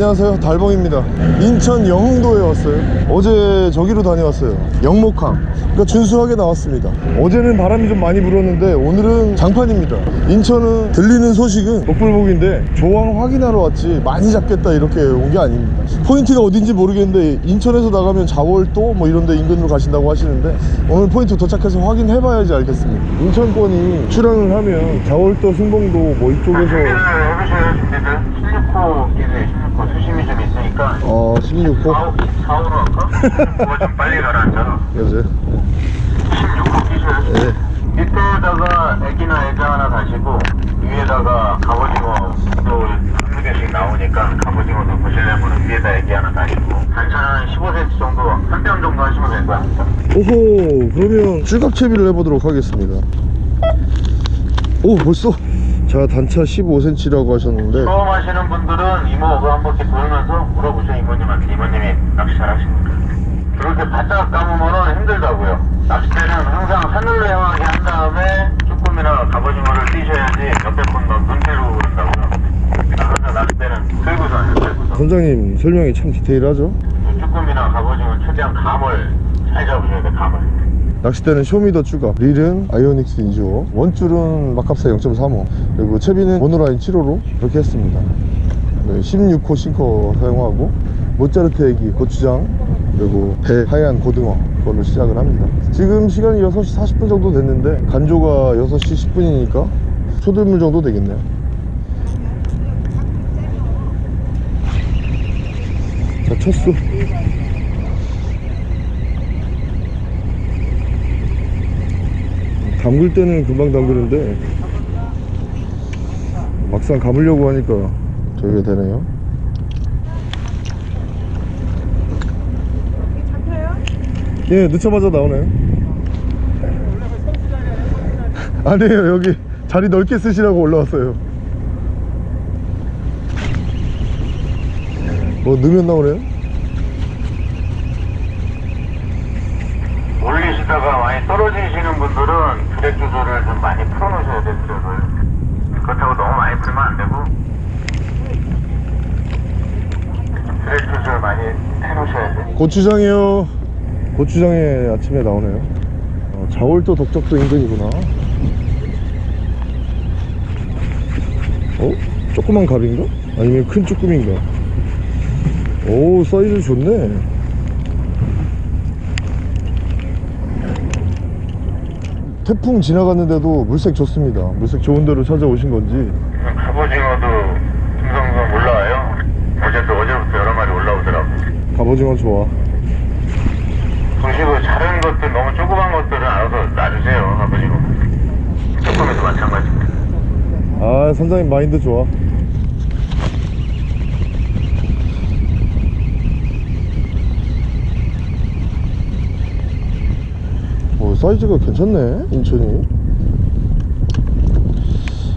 안녕하세요. 달봉입니다. 인천 영흥도에 왔어요. 어제 저기로 다녀왔어요. 영목항. 그러니까 준수하게 나왔습니다. 어제는 바람이 좀 많이 불었는데 오늘은 장판입니다. 인천은 들리는 소식은 복불복인데 조항 확인하러 왔지 많이 잡겠다 이렇게 온 게 아닙니다. 포인트가 어딘지 모르겠는데 인천에서 나가면 자월도 뭐 이런 데 인근으로 가신다고 하시는데 오늘 포인트 도착해서 확인해 봐야지 알겠습니다. 인천권이 출항을 하면 자월도 승봉도 뭐 이쪽에서 해보셔야 준비들 16호 기세 16호 수심이 좀 있으니까. 어 16호 4호로 할까? 그거 좀 빨리 가라앉아 여보세요? 16호 끼셔야 네. 밑에다가 애기나 애자 하나 다시고 위에다가 갑오징어 또 한두 개씩 나오니까 갑오징어도 보시려면 위에다 애기 하나 다시고. 단차 한 15cm 정도 한뼘 정도 하시면 될것 같습니다 오호 그러면 출각 채비를 해보도록 하겠습니다. 오 벌써 자 단차 15cm라고 하셨는데 처음 하시는 분들은 이모 그거 한 바퀴 돌면서 물어보세요 이모님한테. 이모님이 낚시 잘하십니까? 그렇게 바짝 감으면 힘들다고요. 낚싯대는 항상 하늘로 향하게 한 다음에 쭈꾸미나 갑오징어를 뛰셔야지 옆에 건너 눈대로 그런다고요 항상 낚싯대는 들고서 하세요 들고서. 선장님 설명이 참 디테일하죠? 쭈꾸미나 갑오징어 최대한 감을 잘 잡으셔야 돼 감을 낚싯대는 쇼미더 추가 릴은 아이오닉스 인조 원줄은 마캅사 0.35 그리고 채비는 mono line 7호로 이렇게 했습니다. 네, 16호 싱커 사용하고 모짜르트 에기 고추장 그리고 배 하얀 고등어 걸로 시작을 합니다. 지금 시간이 6시 40분 정도 됐는데 간조가 6시 10분이니까 초들물 정도 되겠네요. 자 첫수 담글 때는 금방 담그는데 막상 감으려고 하니까 저기가 되네요. 예 늦자마자 나오네요. 아니에요 여기 자리 넓게 쓰시라고 올라왔어요. 뭐 넣으면 나오네요 올리시다가 많이 떨어지시는 분들은 드랙 조절을 좀 많이 풀어놓으셔야 돼요 드랙을 그렇다고 너무 많이 풀면 안 되고 드랙 조절 많이 해놓으셔야 돼 고추장이요. 고추장에 아침에 나오네요. 어, 자월도 덕적도 인근이구나. 어? 조그만 갑인가? 아니면 큰 쭈꾸미인가? 오 사이즈 좋네. 태풍 지나갔는데도 물색 좋습니다. 물색 좋은 데로 찾아오신 건지. 갑오징어도 듬성듬성 올라와요. 어제도 어제부터 여러 마리 올라오더라고 갑오징어 좋아. 보시고 작은 것들 너무 조그만 것들은 알아서 놔주세요 갑오징어 조금에도 마찬가지입니다. 아 선장님 마인드 좋아. 어, 사이즈가 괜찮네 인천이.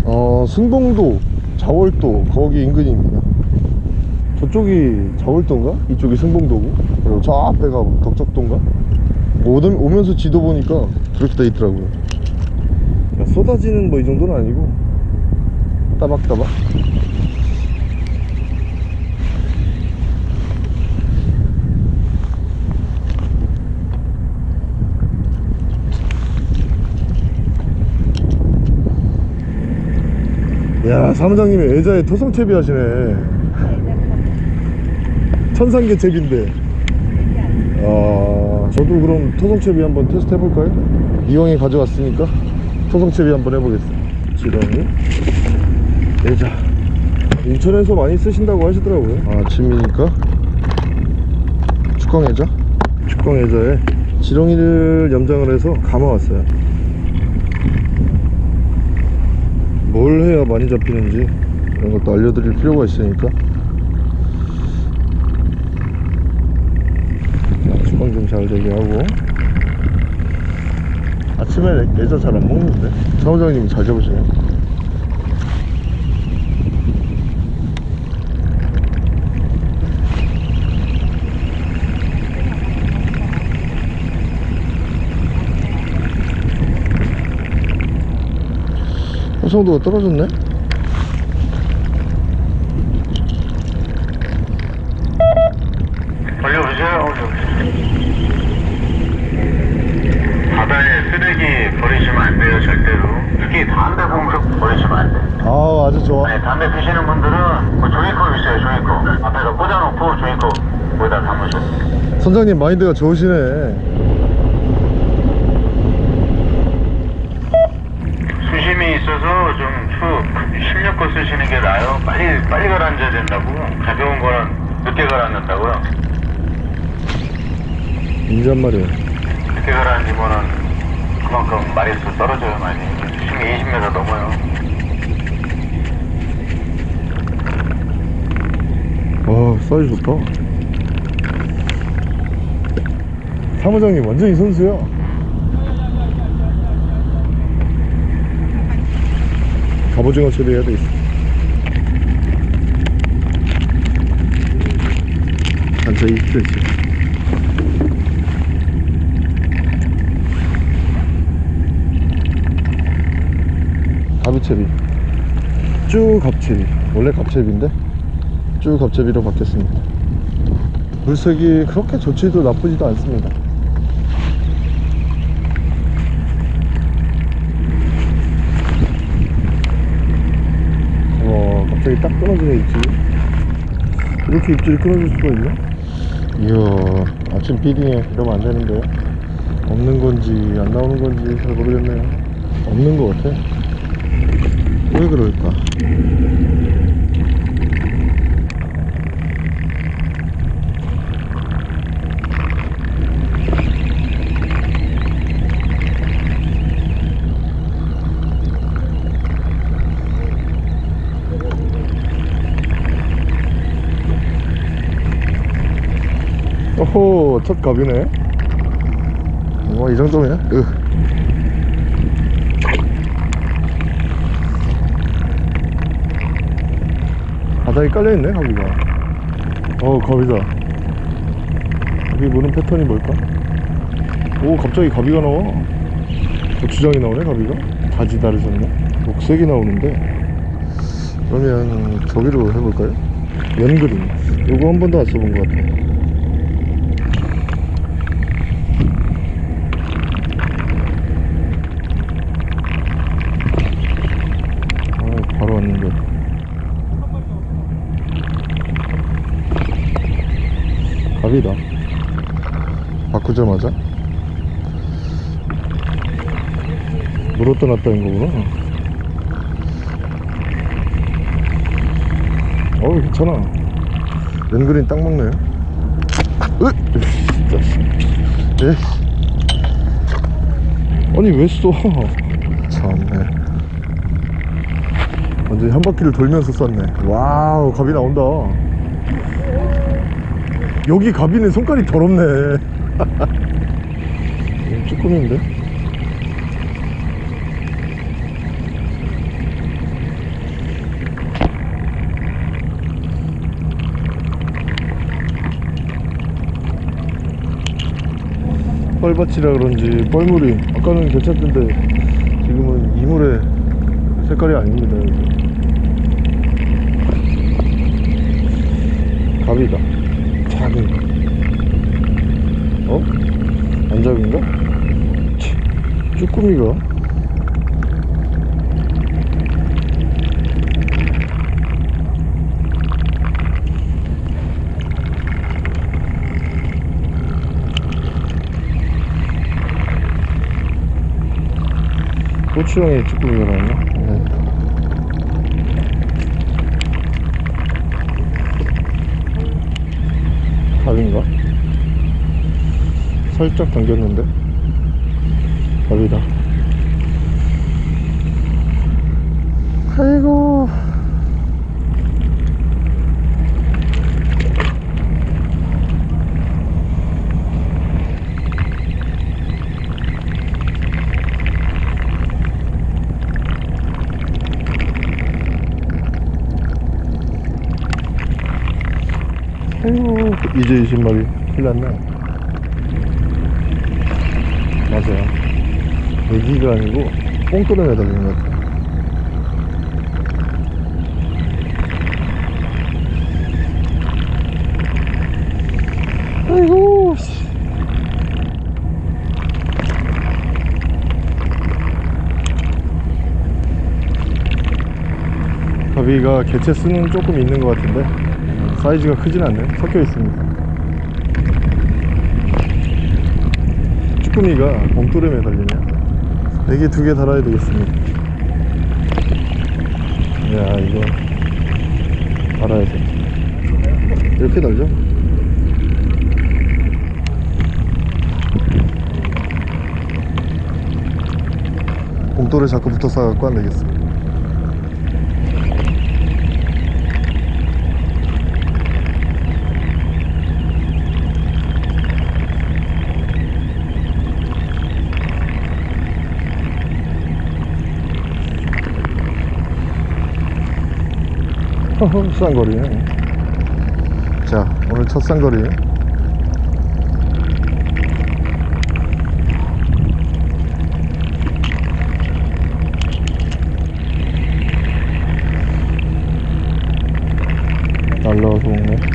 어 승봉도 자월도 거기 인근입니다 저쪽이 자월도인가? 이쪽이 승봉도고? 그리고 저 앞에가 덕적도인가? 오면서 지도 보니까 그렇게 돼 있더라고요. 야, 쏟아지는 뭐 이 정도는 아니고. 따박따박. 야 사무장님이 애자에 토성채비 하시네 천상계 채비인데. 아 저도 그럼 토성채비 한번 테스트 해볼까요? 이왕에 가져왔으니까 토성채비 한번 해보겠습니다. 지렁이? 애자. 인천에서 많이 쓰신다고 하시더라고요. 아, 아침이니까? 축광애자? 축광애자에 지렁이를 염장을 해서 감아왔어요. 뭘 해야 많이 잡히는지 이런 것도 알려드릴 필요가 있으니까 축광 좀 잘 되게 하고. 아침에 애자 잘 안 먹는데? 사무장님이 잘 잡으시네요. 호성도가 떨어졌네 바다에 쓰레기 버리시면 안 돼요, 절대로. 특히 담배 봉투 버리시면 안 돼. 아 아주 좋아 아니, 담배 피시는 분들은 뭐 종이컵 있어요, 종이컵. 앞에서 꽂아놓고 종이컵 거기다 담으셔. 선장님 마인드가 좋으시네 수심이 있어서 좀 추, 실력껏 쓰시는 게 나아요. 빨리, 빨리 가라앉아야 된다고. 가벼운 거는 늦게 가라앉는다고요. 인자말이에요 늦게 가라앉으면은 그만큼 마리수 떨어져요, 많이. 수심이 20m 넘어요. 와 사이즈 좋다. 사무장님 완전히 선수야. 갑오징어 처리해야 되겠어. 단차이 그렇지 가비채비 쭉 갑채비 원래 갑채비인데 쭉 갑제비로 바뀌었습니다. 물색이 그렇게 좋지도 나쁘지도 않습니다. 와 갑자기 딱 끊어지네 입질이. 이렇게 입질이 끊어질 수가 있나? 이야 아침 비딩에 이러면 안 되는데 없는 건지 안 나오는 건지 잘 모르겠네요. 없는 것 같아. 왜 그럴까 오호 첫 갑이네. 와이 정도면 으. 바닥에 깔려있네 갑이가. 어 갑이다. 여기 무는 패턴이 뭘까? 오 갑자기 갑이가 나와. 고추장이 나오네 갑이가. 다지 다르셨네. 녹색이 나오는데. 그러면 저기로 해볼까요? 연그림. 요거 한 번도 안 써본 것 같아 아, 바로 왔는데. 갑이다. 바꾸자마자. 물었다 놨다는 거구나. 어우, 괜찮아. 연그린 딱 먹네. 으! 진짜. 에 아니, 왜 쏴? 참네. 완전히 한 바퀴를 돌면서 쐈네 와우 갑이 나온다 여기 갑이는 성깔이 더럽네 음, 쭈꾸미인데 뻘밭이라 그런지 뻘물이 아까는 괜찮던데 지금은 이물의 색깔이 아닙니다. 갑이다 작은 어? 안 작은가? 치, 쭈꾸미가 고추장에 쭈꾸미가 나왔나? 네. 갑인가? 살짝 당겼는데 갑이다. 아이고 아이고 이제 20마리 큰일 났네. 맞아요 여기가 아니고 뽕 끊어야 되는 것 같아 아이고 가비가 개체 수는 조금 있는 것 같은데 사이즈가 크진 않네. 섞여 있습니다. 쭈꾸미가 봉뚜에 달리네요. 애기 두 개 달아야 되겠습니다. 야 이거 달아야 돼. 이렇게 달죠? 봉돌에 자꾸 붙어 싸갖고 안 되겠어. 허허 쌍거리네 자 오늘 첫 쌍거리. 날라와서 먹네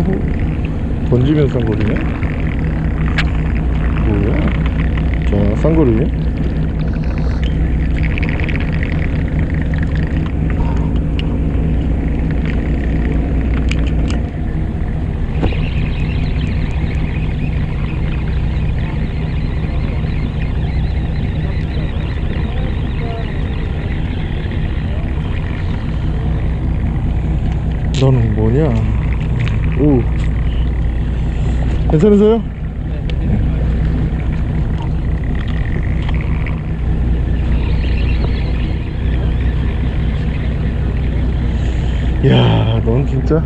호호 던지면 쌍거리네? 뭐야? 자 쌍거리 너는 뭐냐 오 괜찮으세요? 야, 넌 진짜?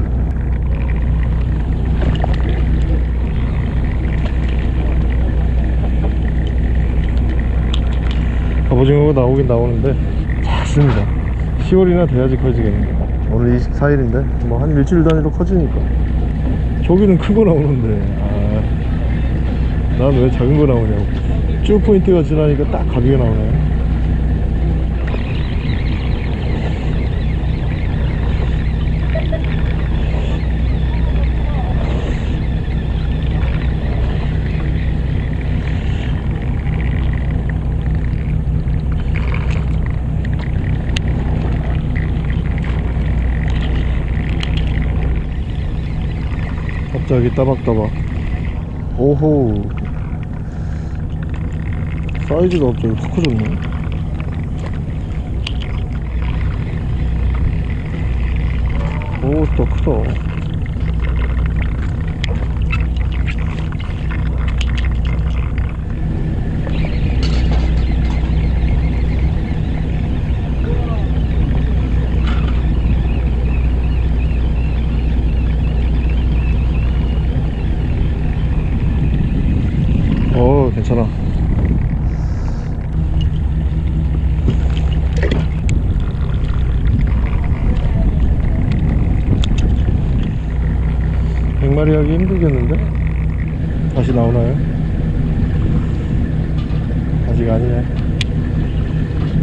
갑오징어가 나오긴 나오는데. 작습니다. 10월이나 돼야지 커지겠네. 오늘 24일인데 뭐 한 일주일 단위로 커지니까. 저기는 큰거 나오는데. 아, 난 왜 작은 거 나오냐고. 쭉 포인트가 지나니까 딱 가비가 나오네. 갑자기 따박따박. 오호 사이즈가 갑자기 확 커졌네 오또 크다 어 괜찮아 백마 힘들겠는데? 다시 나오나요? 아직 아니네.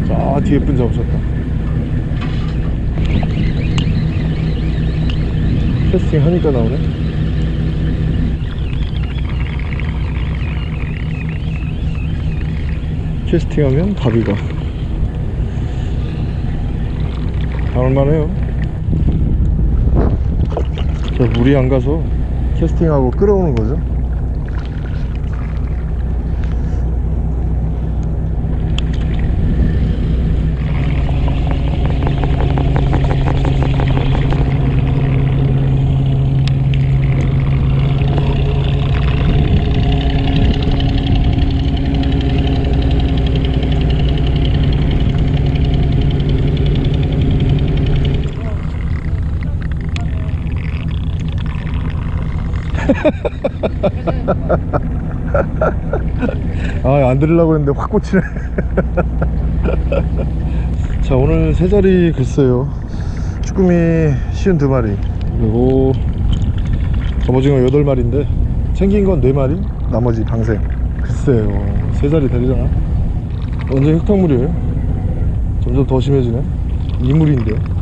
저 뒤에 분 잡으셨다. 캐스팅 하니까 나오네. 캐스팅 하면 바비가. 나올만해요. 저 물이 안 가서 캐스팅하고 끌어오는 거죠 아, 안 들으려고 했는데 확 꽂히네. 자, 오늘 세 자리 글쎄요. 쭈꾸미 쉬운 두 마리. 그리고 갑오징어 여덟 마리인데 챙긴 건네 마리, 나머지 방생. 글쎄요, 세 자리 되려나? 완전 흙탕물이에요. 점점 더 심해지네. 이물인데.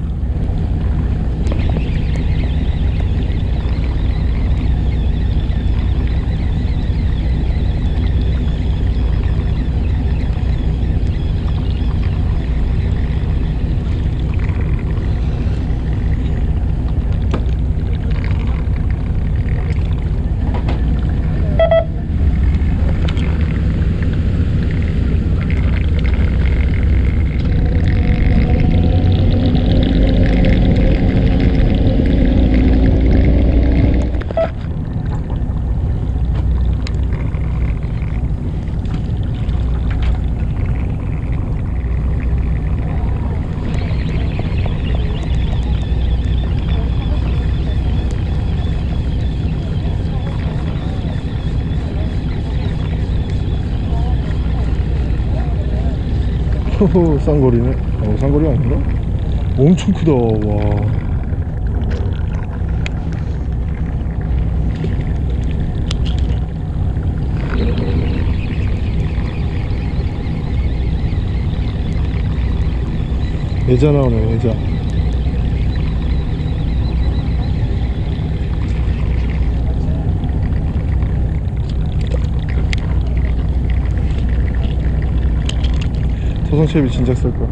호호 쌍거리네. 어 쌍거리 아닌가? 엄청 크다 와. 애자 나오네 애자 토성채비 진작 쓸거야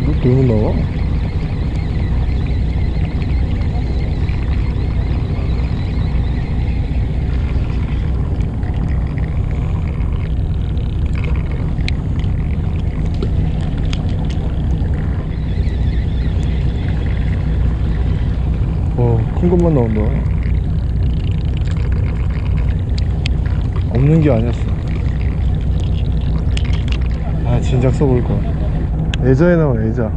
이거 배우 나와? 어, 큰 것만 나온다. 없는 게 아니었어. 아, 진작 써볼 거. 애자에 나와, 애자.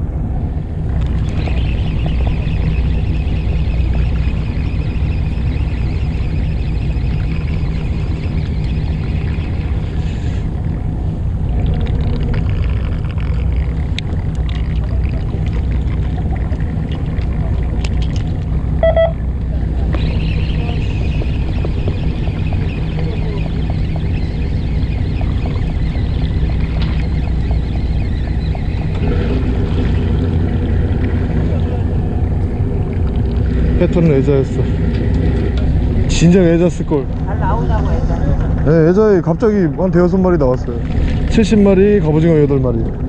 패턴은 애자였어. 진작 애자 쓸걸. 잘 나오냐고 했잖아. 네, 애자에 갑자기 한 대여섯 마리 나왔어요. 70마리, 갑오징어 8마리.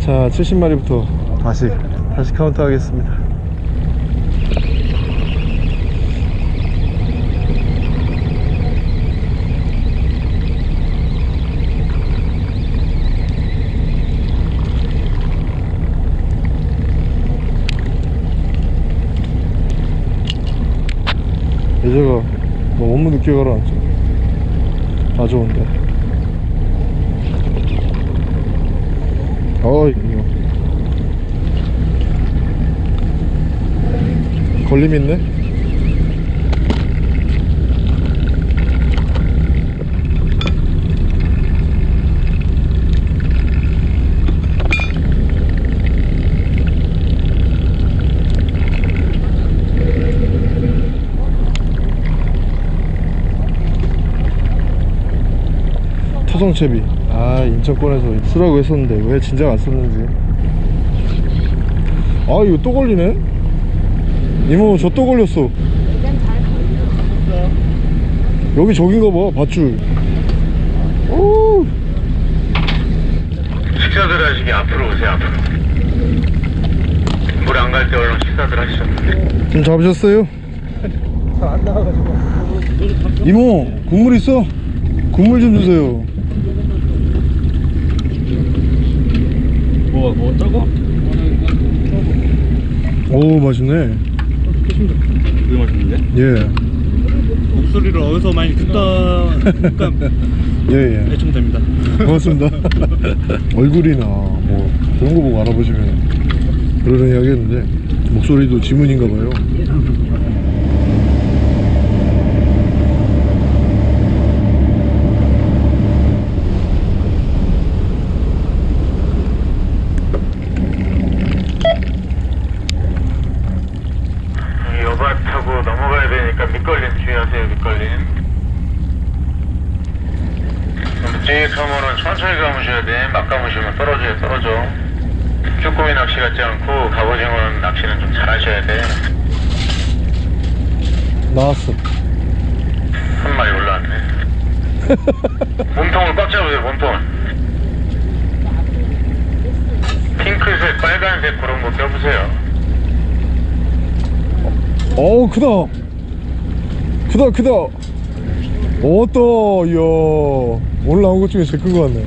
자, 70마리부터 다시, 다시 카운트 하겠습니다. 예제가 너무 늦게 가라앉죠 다 좋은데. 어이 이거. 걸림 있네 토성채비. 아 인천권에서 쓰라고 했었는데 왜 진작 안 썼는지. 아 이거 또 걸리네? 이모 저 또 걸렸어. 여기 저긴가 봐 밧줄. 오! 식사들 하시기 앞으로 오세요 앞으로. 물 안 갈 때 얼른 식사들 하시죠. 좀 잡으셨어요? 안 나와가지고. 이모 국물 있어? 국물 좀 주세요 뭐, 뭐 저거? 오 맛있네 그게 맛있는데? 예 목소리를 어디서 많이 듣다 보니까 예예 대충 됩니다. 고맙습니다 얼굴이나 뭐 그런 거 보고 알아보시면 그러려니 하겠는데 목소리도 지문인가 봐요 여바 타고 넘어가야 되니까 밑걸림 주의하세요 밑걸림 묵직하면은 천천히 감으셔야 감으시면 떨어져요 떨어져. 쭈꾸미 낚시 같지 않고 갑오징어 낚시는 좀 잘하셔야 돼. 나왔어. 한 마리 올라왔네. 몸통을 꽉 잡으세요 몸통을 핑크색 빨간색 그런 거 껴보세요. 어우 크다. 크다 크다. 어떠 이야. 나온 것 중에 제일 큰거 같네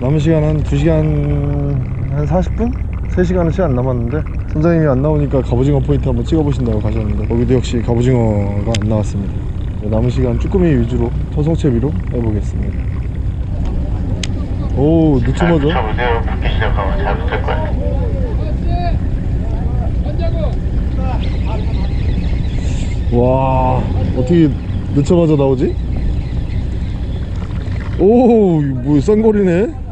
어. 남은 시간 한 2시간 한 40분? 3시간은 채 안 남았는데 선장님이 안 나오니까 갑오징어 포인트 한번 찍어보신다고 가셨는데 거기도 역시 갑오징어가 안 나왔습니다 남은 시간 쭈꾸미 위주로 토성채비로 해보겠습니다 오잘 늦자마자 붙여보세요 붙기 시작하면 잘 붙을 거예요 와 어떻게 늦자마자 나오지? 오, 이거 뭐 쌍거리네.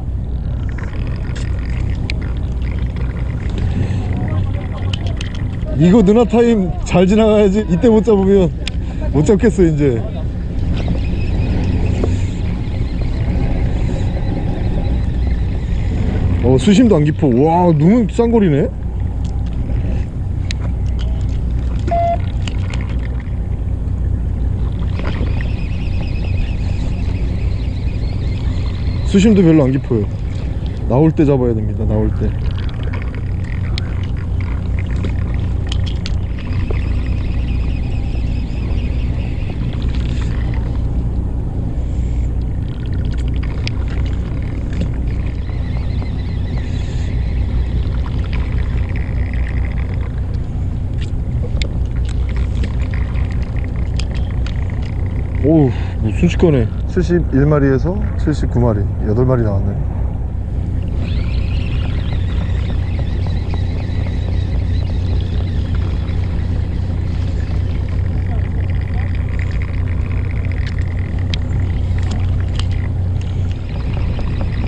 이거 누나 타임 잘 지나가야지. 이때 못 잡으면 못 잡겠어 이제. 어 수심도 안 깊어. 와 눈은 쌍거리네. 수심도 별로 안 깊어요 나올 때 잡아야 됩니다 나올 때 오우 뭐 순식간에. 71마리에서 79마리. 8마리 나왔네.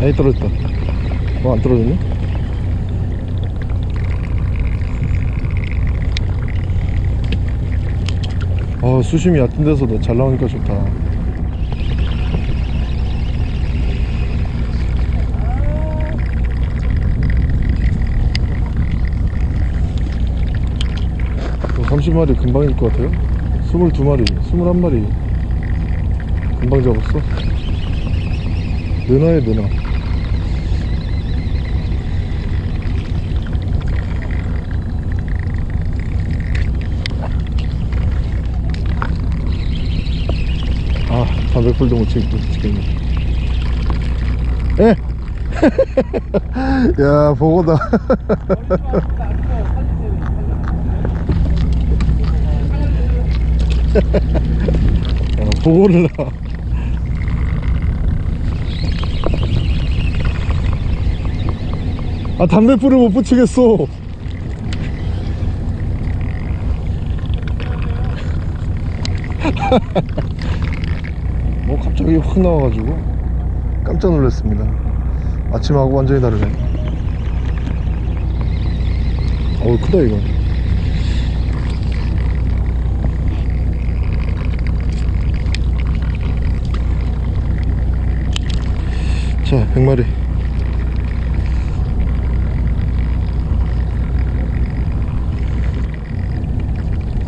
아이 떨어졌다. 어 안 떨어졌네 아 수심이 얕은 데서 잘 나오니까 좋다 30마리 금방일 것 같아요. 22마리 21마리 금방 잡았어. 느나에 느나. 아 담배풀도 못 찍겠네 에! 야 보고다 야, 보고를 나아 담배불을 못 붙이겠어. 뭐 갑자기 확 나와가지고 깜짝 놀랐습니다. 아침하고 완전히 다르네. 어우 크다 이건 자 100마리.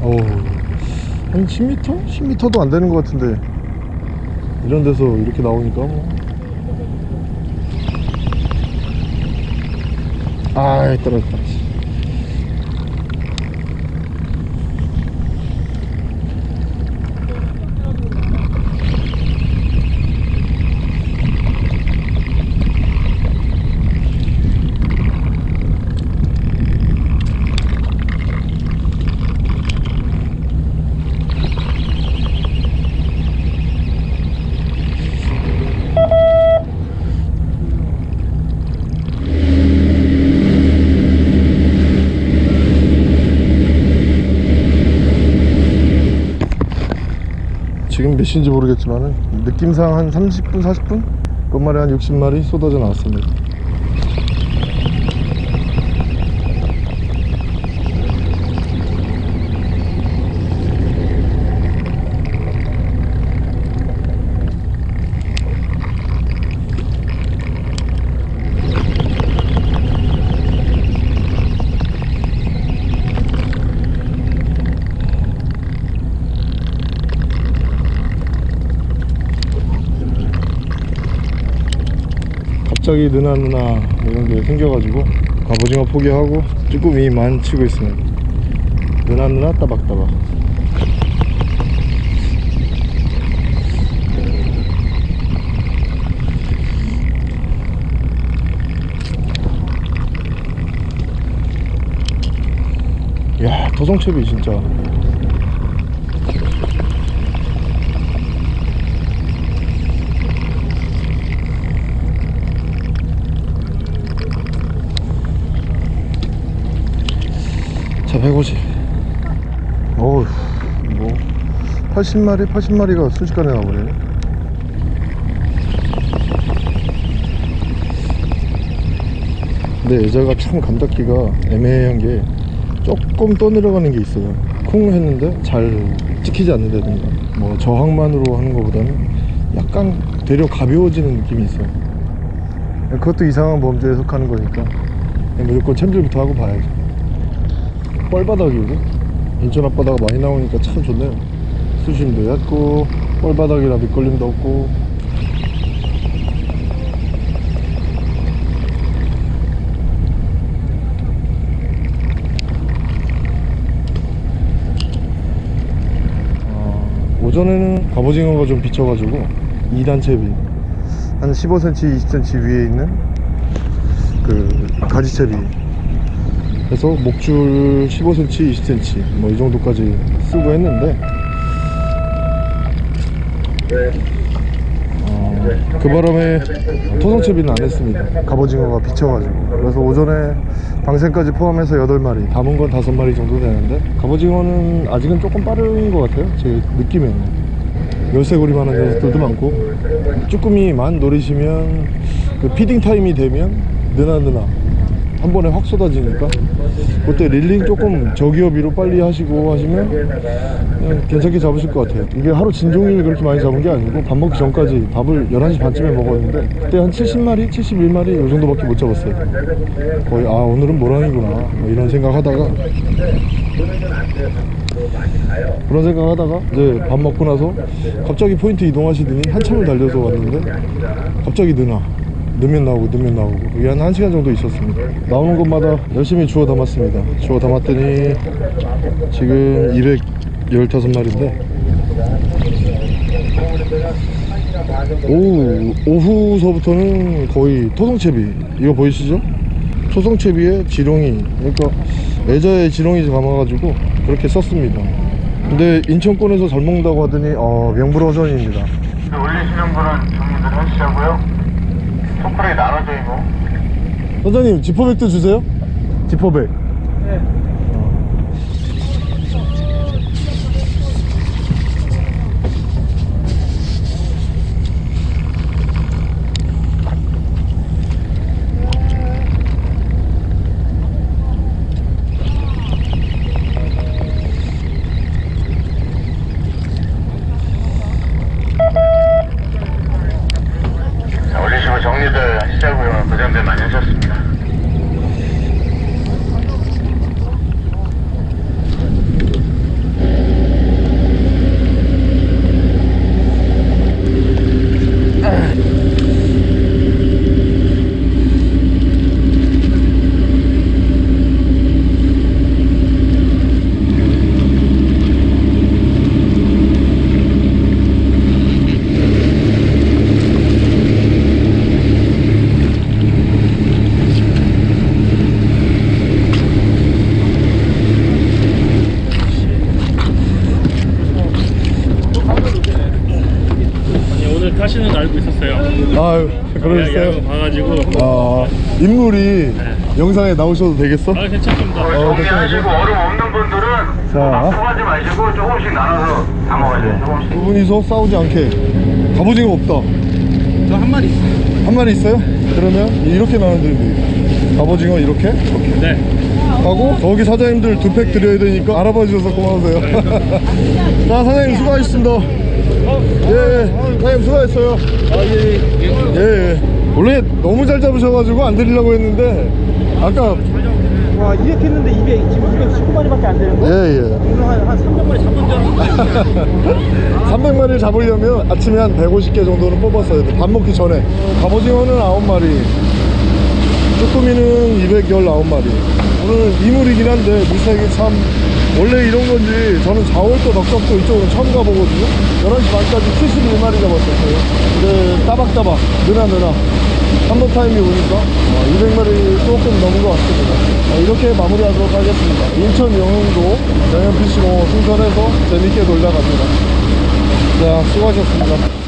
어우 한 10m? 10m도 안 되는 것 같은데. 이런 데서 이렇게 나오니까 뭐. 아이 떨어졌다 씨. 지금 몇 시인지 모르겠지만 느낌상 한 30분 40분? 끝말에 한 60마리 쏟아져 나왔습니다 갑자기 느나 느나 이런 게 생겨가지고 갑오징어 포기하고 쭈꾸미만 치고 있습니다. 느나 느나 따박따박. 야 토성채비 진짜 150. 어우 뭐 80마리 80마리가 순식간에 나오네. 근데 여자가 참 감닫기가 애매한 게 조금 떠내려가는 게 있어요. 쿵 했는데 잘 찍히지 않는다든가 뭐 저항만으로 하는 것보다는 약간 되려 가벼워지는 느낌이 있어요. 그것도 이상한 범죄에 속하는 거니까 무조건 챔질부터 하고 봐야죠. 뻘바닥이고 인천 앞바다가 많이 나오니까 참 좋네요. 수심도 얕고 뻘바닥이라 밑걸림도 없고. 어, 오전에는 갑오징어가 좀 비쳐가지고 2단 채비. 한 15cm 20cm 위에 있는 그 가지채비 그래서 목줄 15cm, 20cm 뭐 이 정도까지 쓰고 했는데 어, 그 바람에 토성채비는 안 했습니다. 갑오징어가 비쳐가지고. 그래서 오전에 방생까지 포함해서 8마리 담은 건 5마리 정도 되는데 갑오징어는 아직은 조금 빠른 것 같아요 제 느낌에는. 열쇠고리만 한 녀석들도 많고. 쭈꾸미만 노리시면 그 feeding time이 되면 느나느나 한 번에 확 쏟아지니까 그때 reeling 조금 저기어비로 빨리 하시고 하시면 그냥 괜찮게 잡으실 것 같아요. 이게 하루 진종일 그렇게 많이 잡은 게 아니고 밥 먹기 전까지 밥을 11시 반쯤에 먹었는데 그때 한 70마리? 71마리 이 정도밖에 못 잡았어요. 거의 아 오늘은 몰황이구나. 뭐 이런 생각 하다가. 그런 생각 하다가 이제 밥 먹고 나서 갑자기 포인트 이동하시더니 한참을 달려서 왔는데 갑자기 느나 넣으면 나오고 넣으면 나오고. 이게 한 1시간 정도 있었습니다. 나오는 곳마다 열심히 주워 담았습니다. 주워 담았더니 지금 215마리인데. 오후, 오후서부터는 거의 토성채비. 이거 보이시죠? 토성채비에 지렁이. 그러니까 애자에 지렁이 감아가지고 그렇게 썼습니다. 근데 인천권에서 잘 먹는다고 하더니 어, 명불허전입니다. 올리시는 분은 정리들 하시자고요. 손가락이 나눠져 있고. 선장님 지퍼백도 주세요? 지퍼백. 자, 정리들 하시자고요. 고생들 많이 하셨습니다. 아니 오늘 타시는 줄 알고 있었어요. 아유 야구 그러셨어요? 봐가지고. 아 인물이 영상에 나오셔도 되겠어? 아 괜찮습니다. 어, 정리하시고 얼음 없는 분들은 퍼가지 마시고 조금씩 나눠서 담아가세요. 조금씩. 두 분이서 싸우지 않게 갑오징어 없다 저 한 마리 있어요. 한 마리 있어요? 그러면 이렇게 나눠드리면 갑오징어 이렇게 이렇게 네. 하고 거기 사장님들 두 팩 드려야 되니까 알아봐 주셔서 고마우세요 자 사장님 수고하셨습니다 예, 예 사장님 수고하셨어요 예, 예. 원래 너무 잘 잡으셔가지고 안 드리려고 했는데 아까 와 이렇게 했는데 200 지금 219마리밖에 안 되는 거야? 예예 오늘 한, 한 300마리 잡은 줄 알았는데 300마리를 잡으려면 아침에 한 150개 정도는 뽑았어야 돼. 밥 먹기 전에. 갑오징어는 9마리. 쭈꾸미는 219마리. 오늘 이물이긴 한데 물색이 참 원래 이런 건지 저는 4월도 넉적도 이쪽으로 처음 가보거든요. 11시 반까지 71마리 잡았었어요. 근데 따박따박 느나 느나 한번 타임이 오니까 200마리 조금 넘은 것 같습니다. 어, 이렇게 마무리하도록 하겠습니다. 인천 영흥도 영현PC로 승선해서 재밌게 놀다 갑니다. 자, 수고하셨습니다.